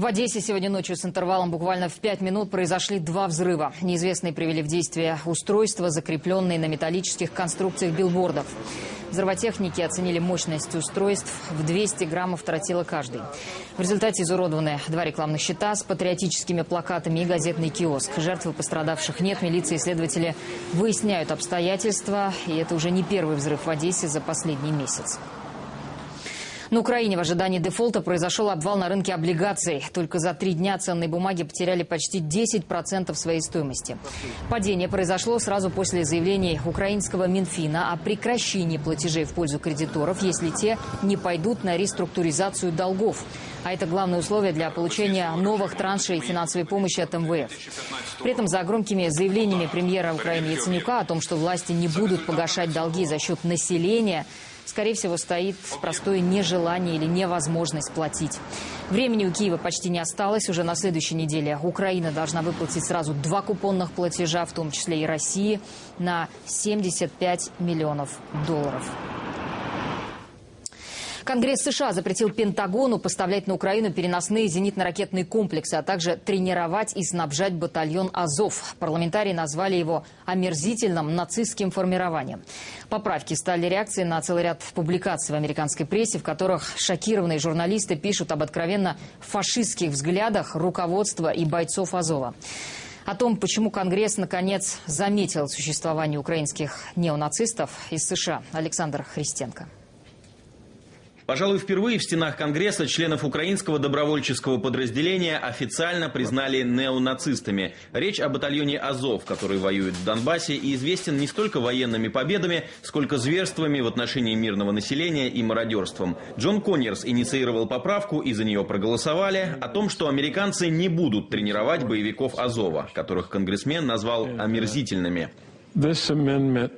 В Одессе сегодня ночью с интервалом буквально в пять минут произошли два взрыва. Неизвестные привели в действие устройства, закрепленные на металлических конструкциях билбордов. Взрывотехники оценили мощность устройств в 200 граммов тротила каждый. В результате изуродованы два рекламных щита с патриотическими плакатами и газетный киоск. Жертвы пострадавших нет. Милиция и следователи выясняют обстоятельства. И это уже не первый взрыв в Одессе за последний месяц. На Украине в ожидании дефолта произошел обвал на рынке облигаций. Только за три дня ценные бумаги потеряли почти 10% своей стоимости. Падение произошло сразу после заявлений украинского Минфина о прекращении платежей в пользу кредиторов, если те не пойдут на реструктуризацию долгов. А это главное условие для получения новых траншей финансовой помощи от МВФ. При этом за громкими заявлениями премьера Украины Яценюка о том, что власти не будут погашать долги за счет населения, скорее всего, стоит простое нежелание или невозможность платить. Времени у Киева почти не осталось. Уже на следующей неделе Украина должна выплатить сразу два купонных платежа, в том числе и России, на 75 миллионов долларов. Конгресс США запретил Пентагону поставлять на Украину переносные зенитно-ракетные комплексы, а также тренировать и снабжать батальон «Азов». Парламентарии назвали его омерзительным нацистским формированием. Поправки стали реакцией на целый ряд публикаций в американской прессе, в которых шокированные журналисты пишут об откровенно фашистских взглядах руководства и бойцов «Азова». О том, почему Конгресс, наконец, заметил существование украинских неонацистов из США, Александр Христенко. Пожалуй, впервые в стенах Конгресса членов украинского добровольческого подразделения официально признали неонацистами. Речь о батальоне «Азов», который воюет в Донбассе и известен не столько военными победами, сколько зверствами в отношении мирного населения и мародерством. Джон Коннерс инициировал поправку и за нее проголосовали о том, что американцы не будут тренировать боевиков «Азова», которых конгрессмен назвал омерзительными. This amendment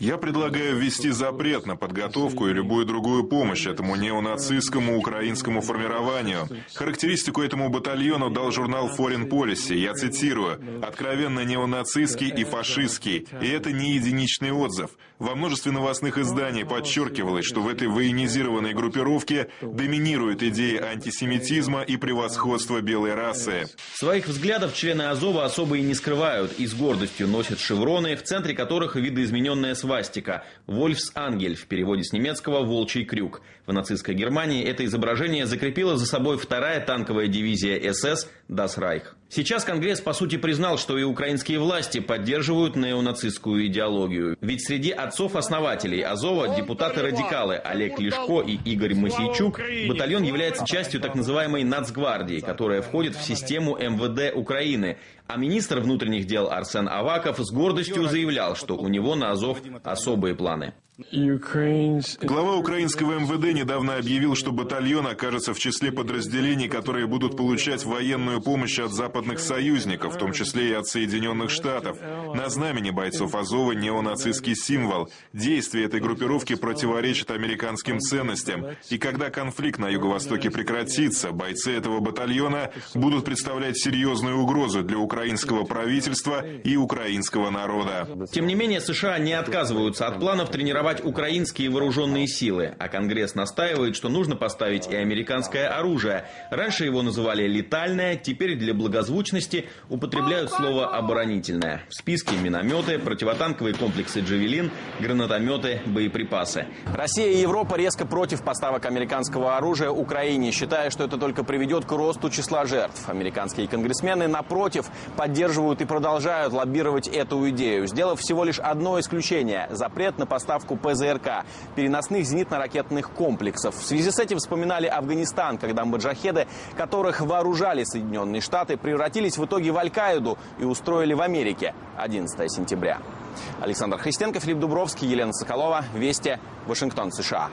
я предлагаю ввести запрет на подготовку и любую другую помощь этому неонацистскому украинскому формированию. Характеристику этому батальону дал журнал Foreign Policy. Я цитирую. «Откровенно неонацистский и фашистский. И это не единичный отзыв. Во множестве новостных изданий подчеркивалось, что в этой военизированной группировке доминируют идеи антисемитизма и превосходства белой расы». Своих взглядов члены Азова особо и не скрывают и с гордостью носят шевроны, в центре которых видоизмененная свобода свастика «Вольфс Ангель» в переводе с немецкого «Волчий крюк». В нацистской Германии это изображение закрепила за собой вторая танковая дивизия СС «Das Reich». Сейчас Конгресс, по сути, признал, что и украинские власти поддерживают неонацистскую идеологию. Ведь среди отцов-основателей Азова депутаты-радикалы Олег Лешко и Игорь Масейчук батальон является частью так называемой нацгвардии, которая входит в систему МВД Украины. А министр внутренних дел Арсен Аваков с гордостью заявлял, что у него на Азов особые планы. Глава украинского МВД недавно объявил, что батальон окажется в числе подразделений, которые будут получать военную помощь от западных союзников, в том числе и от Соединенных Штатов. На знамени бойцов Азова неонацистский символ. Действия этой группировки противоречат американским ценностям. И когда конфликт на юго-востоке прекратится, бойцы этого батальона будут представлять серьезную угрозу для украинского правительства и украинского народа. Тем не менее, США не отказываются от планов тренировать украинские вооруженные силы, а Конгресс настаивает, что нужно поставить и американское оружие. Раньше его называли летальное, теперь для благозвучности употребляют слово оборонительное. В списке минометы, противотанковые комплексы «Джавелин», гранатометы, боеприпасы. Россия и Европа резко против поставок американского оружия Украине, считая, что это только приведет к росту числа жертв. Американские конгрессмены, напротив, поддерживают и продолжают лоббировать эту идею, сделав всего лишь одно исключение – запрет на поставку ПЗРК, переносных зенитно-ракетных комплексов. В связи с этим вспоминали Афганистан, когда маджахеды, которых вооружали Соединенные Штаты, превратились в итоге в Аль-Каиду и устроили в Америке 11 сентября. Александр Христенко, Филипп Дубровский, Елена Соколова. Вести. Вашингтон, США.